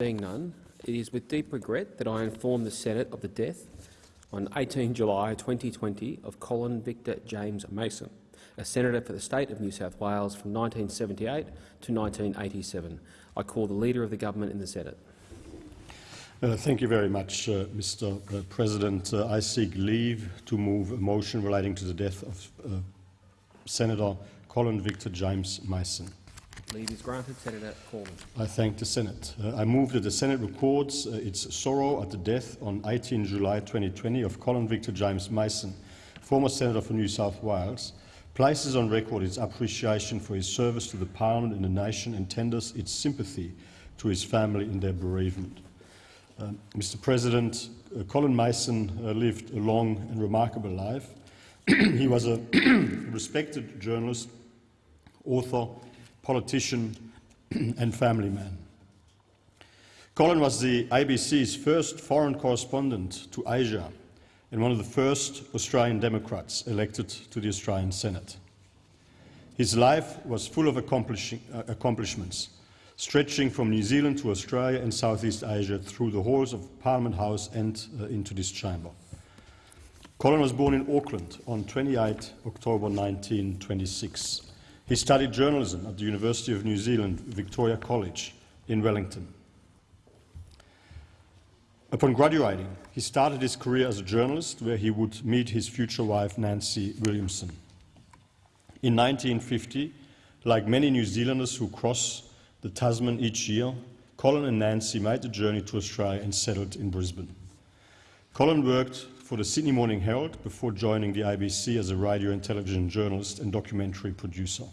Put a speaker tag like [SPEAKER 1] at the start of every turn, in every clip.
[SPEAKER 1] Being none, it is with deep regret that I inform the Senate of the death on 18 July 2020 of Colin Victor James Mason, a senator for the state of New South Wales from 1978 to 1987. I call the Leader of the Government in the Senate.
[SPEAKER 2] Uh, thank you very much, uh, Mr. Uh, President. Uh, I seek leave to move a motion relating to the death of uh, Senator Colin Victor James Mason.
[SPEAKER 1] Leave is granted. Senator.
[SPEAKER 2] I thank the Senate. Uh, I move that the Senate records its sorrow at the death on 18 July 2020 of Colin Victor James Mason, former Senator for New South Wales, places on record its appreciation for his service to the Parliament and the nation and tenders its sympathy to his family in their bereavement. Uh, Mr President, uh, Colin Mason uh, lived a long and remarkable life. he was a respected journalist, author, politician and family man. Colin was the ABC's first foreign correspondent to Asia and one of the first Australian Democrats elected to the Australian Senate. His life was full of uh, accomplishments, stretching from New Zealand to Australia and Southeast Asia through the halls of Parliament House and uh, into this chamber. Colin was born in Auckland on 28 October 1926. He studied journalism at the University of New Zealand, Victoria College in Wellington. Upon graduating, he started his career as a journalist where he would meet his future wife Nancy Williamson. In 1950, like many New Zealanders who cross the Tasman each year, Colin and Nancy made the journey to Australia and settled in Brisbane. Colin worked for the Sydney Morning Herald before joining the ABC as a radio and television journalist and documentary producer.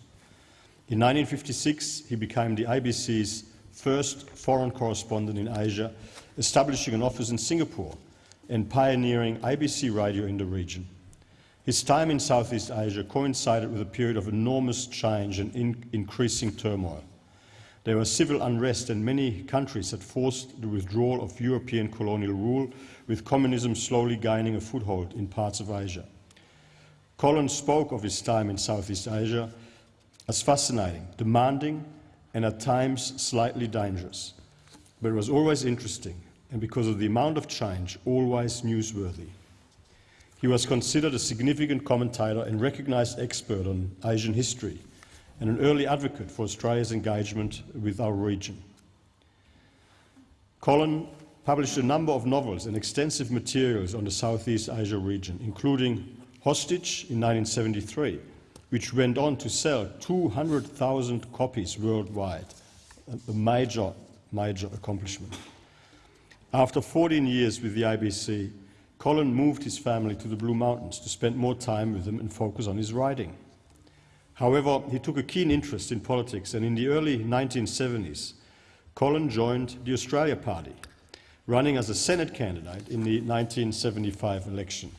[SPEAKER 2] In 1956, he became the ABC's first foreign correspondent in Asia, establishing an office in Singapore and pioneering ABC radio in the region. His time in Southeast Asia coincided with a period of enormous change and in increasing turmoil. There was civil unrest and many countries had forced the withdrawal of European colonial rule, with communism slowly gaining a foothold in parts of Asia. Collins spoke of his time in Southeast Asia as fascinating, demanding, and at times slightly dangerous. But it was always interesting, and because of the amount of change, always newsworthy. He was considered a significant commentator and recognized expert on Asian history, and an early advocate for Australia's engagement with our region. Colin published a number of novels and extensive materials on the Southeast Asia region, including Hostage in 1973, which went on to sell 200,000 copies worldwide, a major, major accomplishment. After 14 years with the ABC, Colin moved his family to the Blue Mountains to spend more time with them and focus on his writing. However, he took a keen interest in politics, and in the early 1970s, Colin joined the Australia Party, running as a Senate candidate in the 1975 election.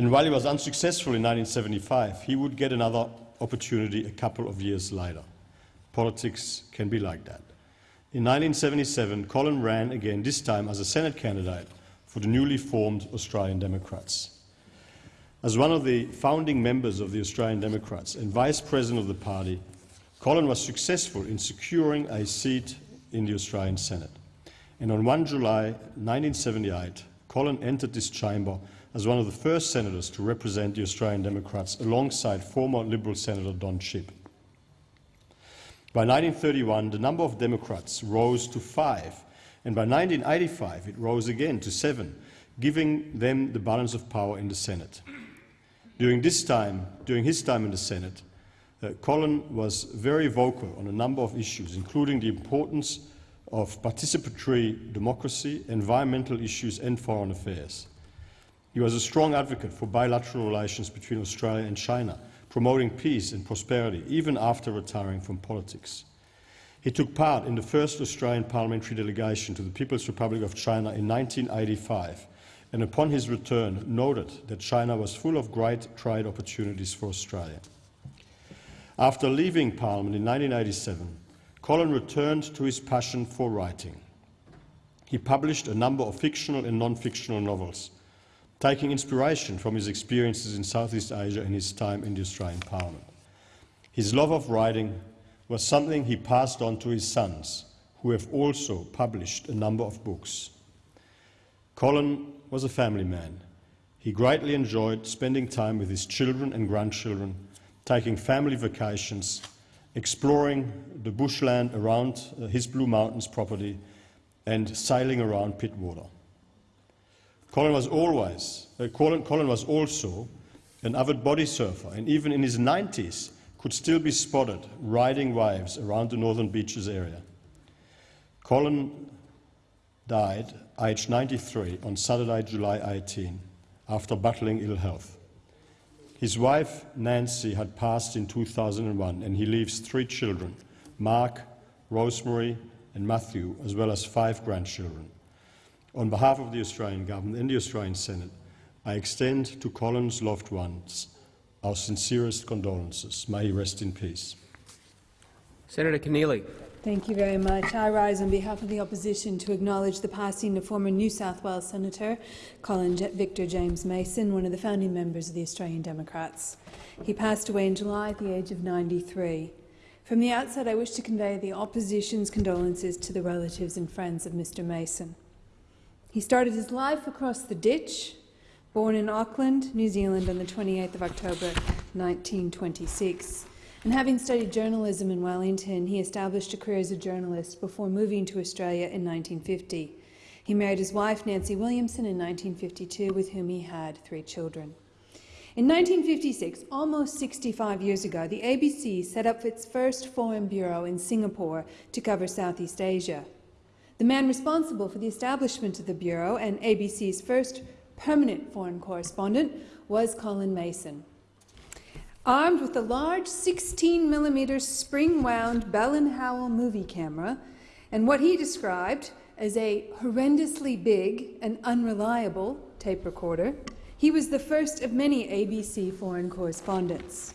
[SPEAKER 2] And while he was unsuccessful in 1975, he would get another opportunity a couple of years later. Politics can be like that. In 1977, Colin ran again, this time as a Senate candidate for the newly formed Australian Democrats. As one of the founding members of the Australian Democrats and vice president of the party, Colin was successful in securing a seat in the Australian Senate. And on 1 July 1978, Colin entered this chamber as one of the first senators to represent the Australian Democrats alongside former Liberal Senator Don Chipp. By 1931, the number of Democrats rose to five, and by 1985 it rose again to seven, giving them the balance of power in the Senate. During this time, during his time in the Senate, uh, Colin was very vocal on a number of issues, including the importance of participatory democracy, environmental issues and foreign affairs. He was a strong advocate for bilateral relations between Australia and China, promoting peace and prosperity, even after retiring from politics. He took part in the first Australian parliamentary delegation to the People's Republic of China in 1985 and upon his return noted that China was full of great trade opportunities for Australia. After leaving Parliament in 1987, Colin returned to his passion for writing. He published a number of fictional and non-fictional novels, taking inspiration from his experiences in Southeast Asia and his time in the Australian Parliament. His love of writing was something he passed on to his sons, who have also published a number of books. Colin was a family man. He greatly enjoyed spending time with his children and grandchildren, taking family vacations, exploring the bushland around uh, his Blue Mountains property, and sailing around Pittwater. Colin was always, uh, Colin, Colin was also an avid body surfer, and even in his 90s could still be spotted riding waves around the northern beaches area. Colin died aged 93 on Saturday, July 18, after battling ill health. His wife, Nancy, had passed in 2001, and he leaves three children Mark, Rosemary, and Matthew, as well as five grandchildren. On behalf of the Australian Government and the Australian Senate, I extend to Colin's loved ones our sincerest condolences. May he rest in peace.
[SPEAKER 1] Senator Keneally.
[SPEAKER 3] Thank you very much. I rise on behalf of the opposition to acknowledge the passing of former New South Wales Senator Colin J Victor James Mason, one of the founding members of the Australian Democrats. He passed away in July at the age of 93. From the outset, I wish to convey the opposition's condolences to the relatives and friends of Mr Mason. He started his life across the ditch, born in Auckland, New Zealand on the 28th of October 1926 and having studied journalism in Wellington, he established a career as a journalist before moving to Australia in 1950. He married his wife, Nancy Williamson, in 1952, with whom he had three children. In 1956, almost 65 years ago, the ABC set up its first foreign bureau in Singapore to cover Southeast Asia. The man responsible for the establishment of the bureau and ABC's first permanent foreign correspondent was Colin Mason. Armed with a large 16mm spring-wound Bell & Howell movie camera and what he described as a horrendously big and unreliable tape recorder, he was the first of many ABC foreign correspondents.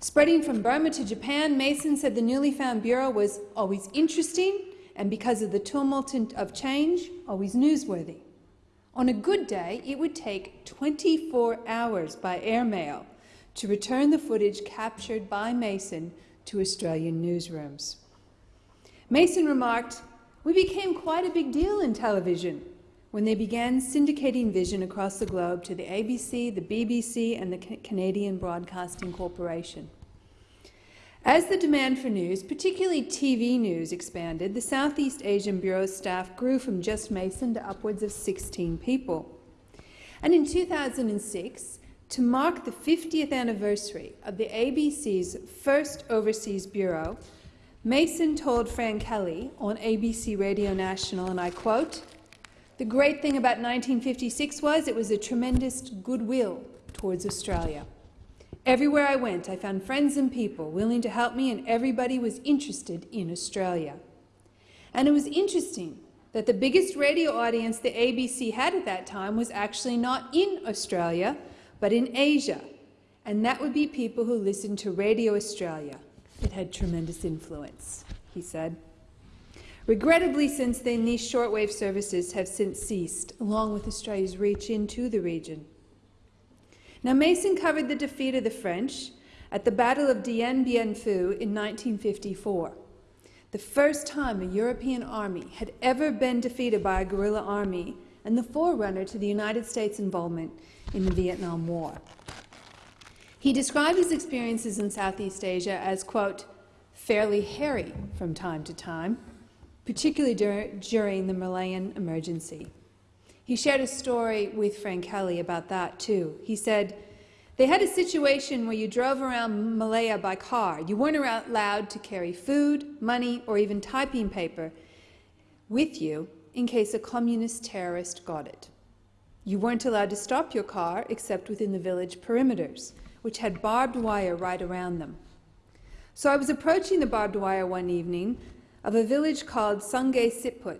[SPEAKER 3] Spreading from Burma to Japan, Mason said the newly found bureau was always interesting and, because of the tumult of change, always newsworthy. On a good day, it would take 24 hours by airmail to return the footage captured by Mason to Australian newsrooms. Mason remarked, We became quite a big deal in television when they began syndicating vision across the globe to the ABC, the BBC and the Canadian Broadcasting Corporation. As the demand for news, particularly TV news, expanded, the Southeast Asian Bureau's staff grew from just Mason to upwards of 16 people. And in 2006, to mark the 50th anniversary of the ABC's first Overseas Bureau, Mason told Fran Kelly on ABC Radio National, and I quote, the great thing about 1956 was it was a tremendous goodwill towards Australia. Everywhere I went, I found friends and people willing to help me, and everybody was interested in Australia. And it was interesting that the biggest radio audience the ABC had at that time was actually not in Australia, but in Asia, and that would be people who listened to Radio Australia. It had tremendous influence, he said. Regrettably, since then, these shortwave services have since ceased, along with Australia's reach into the region. Now, Mason covered the defeat of the French at the Battle of Dien Bien Phu in 1954, the first time a European army had ever been defeated by a guerrilla army and the forerunner to the United States involvement in the Vietnam War. He described his experiences in Southeast Asia as, quote, fairly hairy from time to time, particularly dur during the Malayan emergency. He shared a story with Frank Kelly about that, too. He said, they had a situation where you drove around Malaya by car. You weren't allowed to carry food, money, or even typing paper with you in case a communist terrorist got it. You weren't allowed to stop your car except within the village perimeters, which had barbed wire right around them. So I was approaching the barbed wire one evening of a village called Sungai Siput,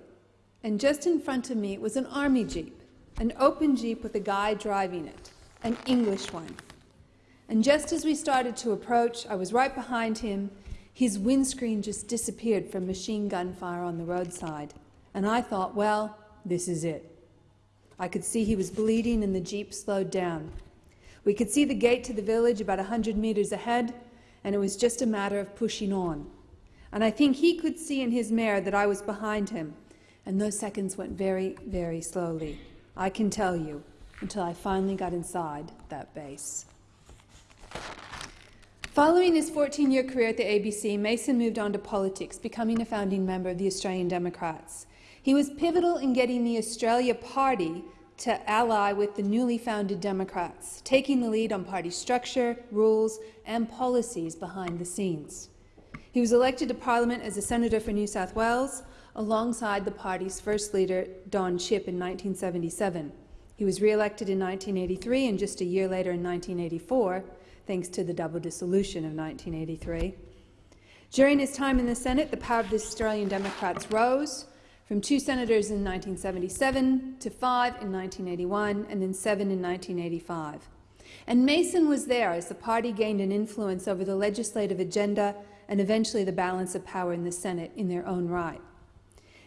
[SPEAKER 3] and just in front of me was an army jeep, an open jeep with a guy driving it, an English one. And just as we started to approach, I was right behind him. His windscreen just disappeared from machine gun fire on the roadside. And I thought, well, this is it. I could see he was bleeding and the jeep slowed down. We could see the gate to the village about a hundred metres ahead, and it was just a matter of pushing on. and I think he could see in his mare that I was behind him, and those seconds went very, very slowly, I can tell you, until I finally got inside that base. Following his 14-year career at the ABC, Mason moved on to politics, becoming a founding member of the Australian Democrats. He was pivotal in getting the Australia Party to ally with the newly founded Democrats, taking the lead on party structure, rules and policies behind the scenes. He was elected to Parliament as a senator for New South Wales, alongside the party's first leader, Don Chipp, in 1977. He was re-elected in 1983 and just a year later in 1984, thanks to the double dissolution of 1983. During his time in the Senate, the power of the Australian Democrats rose from two senators in 1977 to five in 1981 and then seven in 1985. And Mason was there as the party gained an influence over the legislative agenda and eventually the balance of power in the Senate in their own right.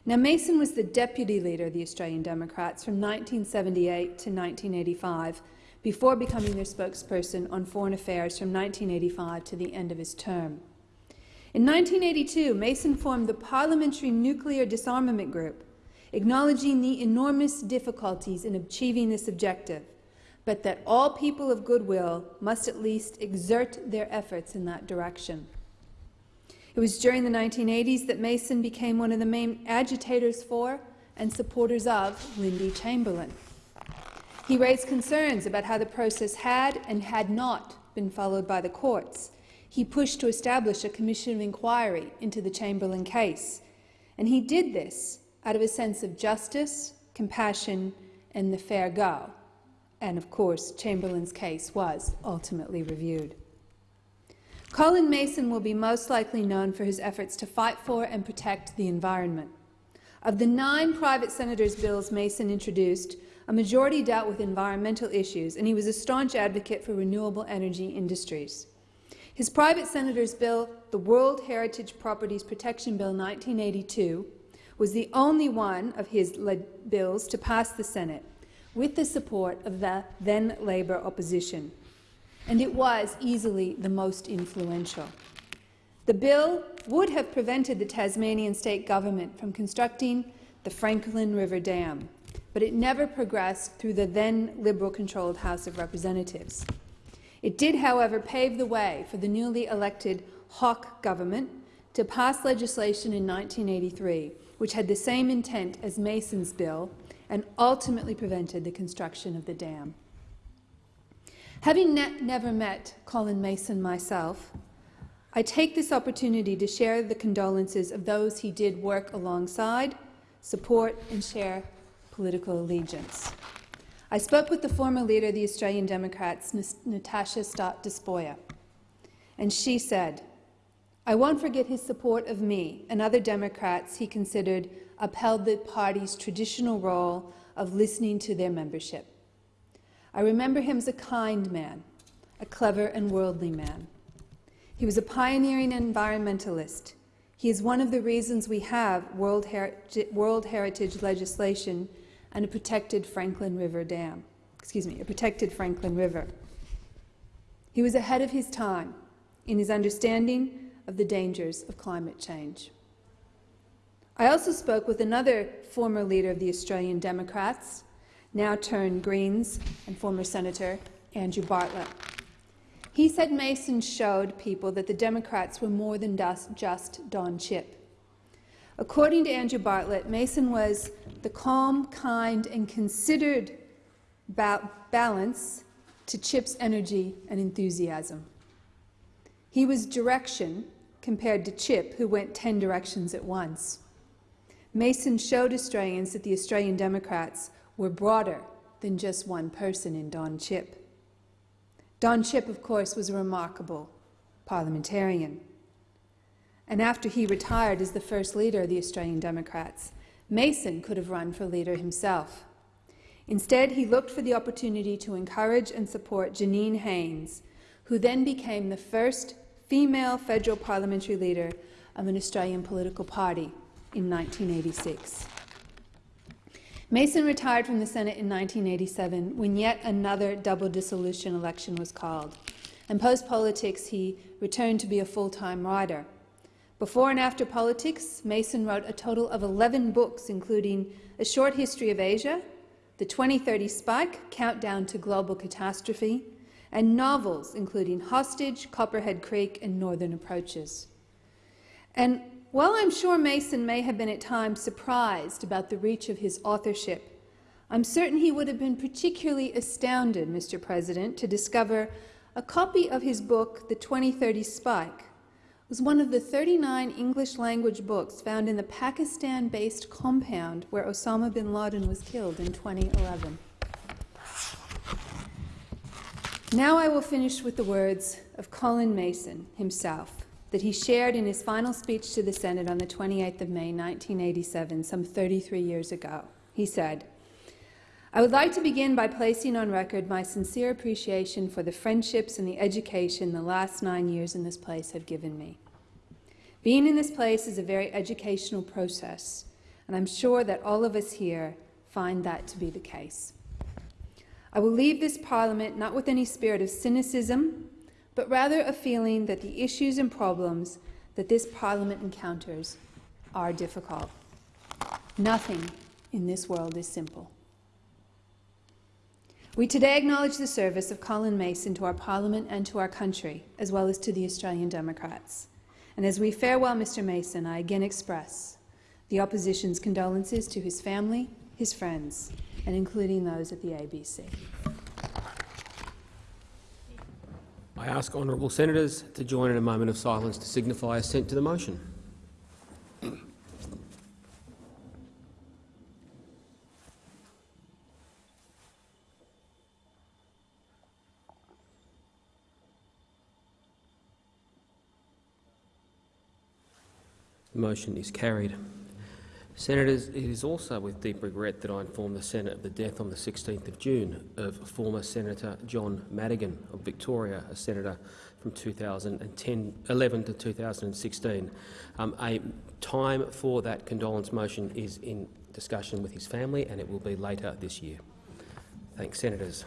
[SPEAKER 3] Now, Mason was the deputy leader of the Australian Democrats from 1978 to 1985, before becoming their spokesperson on foreign affairs from 1985 to the end of his term. In 1982, Mason formed the Parliamentary Nuclear Disarmament Group, acknowledging the enormous difficulties in achieving this objective, but that all people of goodwill must at least exert their efforts in that direction. It was during the 1980s that Mason became one of the main agitators for and supporters of Lindy Chamberlain. He raised concerns about how the process had and had not been followed by the courts. He pushed to establish a commission of inquiry into the Chamberlain case, and he did this out of a sense of justice, compassion and the fair go. And of course, Chamberlain's case was ultimately reviewed. Colin Mason will be most likely known for his efforts to fight for and protect the environment. Of the nine private senators' bills Mason introduced, a majority dealt with environmental issues, and he was a staunch advocate for renewable energy industries. His private senator's bill, the World Heritage Properties Protection Bill 1982, was the only one of his bills to pass the Senate, with the support of the then Labor opposition and it was easily the most influential. The bill would have prevented the Tasmanian state government from constructing the Franklin River Dam, but it never progressed through the then Liberal-controlled House of Representatives. It did, however, pave the way for the newly elected Hawke government to pass legislation in 1983, which had the same intent as Mason's bill and ultimately prevented the construction of the dam. Having ne never met Colin Mason myself, I take this opportunity to share the condolences of those he did work alongside, support and share political allegiance. I spoke with the former leader of the Australian Democrats, Natasha Stott Despoja, and she said, I won't forget his support of me and other Democrats he considered upheld the party's traditional role of listening to their membership. I remember him as a kind man, a clever and worldly man. He was a pioneering environmentalist. He is one of the reasons we have World, World Heritage legislation and a protected Franklin River Dam. Excuse me, a protected Franklin River. He was ahead of his time in his understanding of the dangers of climate change. I also spoke with another former leader of the Australian Democrats, now turned Greens, and former Senator Andrew Bartlett. He said Mason showed people that the Democrats were more than just Don Chipp. According to Andrew Bartlett, Mason was the calm, kind and considered ba balance to Chipp's energy and enthusiasm. He was direction compared to Chipp, who went 10 directions at once. Mason showed Australians that the Australian Democrats were broader than just one person in Don Chipp. Don Chipp, of course, was a remarkable parliamentarian. And after he retired as the first leader of the Australian Democrats, Mason could have run for leader himself. Instead, he looked for the opportunity to encourage and support Janine Haines, who then became the first female federal parliamentary leader of an Australian political party in 1986. Mason retired from the Senate in 1987 when yet another double dissolution election was called. And post-politics, he returned to be a full-time writer. Before and after politics, Mason wrote a total of 11 books, including A Short History of Asia, The 2030 Spike, Countdown to Global Catastrophe, and novels including Hostage, Copperhead Creek, and Northern Approaches. And while I'm sure Mason may have been at times surprised about the reach of his authorship, I'm certain he would have been particularly astounded, Mr. President, to discover a copy of his book, The 2030 Spike, was one of the 39 English-language books found in the Pakistan-based compound where Osama bin Laden was killed in 2011. Now I will finish with the words of Colin Mason himself that he shared in his final speech to the Senate on the 28th of May 1987, some 33 years ago. He said, I would like to begin by placing on record my sincere appreciation for the friendships and the education the last nine years in this place have given me. Being in this place is a very educational process, and I'm sure that all of us here find that to be the case. I will leave this Parliament not with any spirit of cynicism, but rather a feeling that the issues and problems that this Parliament encounters are difficult. Nothing in this world is simple. We today acknowledge the service of Colin Mason to our Parliament and to our country, as well as to the Australian Democrats. And as we farewell Mr Mason, I again express the Opposition's condolences to his family, his friends, and including those at the ABC.
[SPEAKER 1] I ask honourable senators to join in a moment of silence to signify assent to the motion. The motion is carried. Senators, it is also with deep regret that I inform the Senate of the death on the 16th of June of former Senator John Madigan of Victoria, a senator from 2011 to 2016. Um, a time for that condolence motion is in discussion with his family and it will be later this year. Thanks, Senators.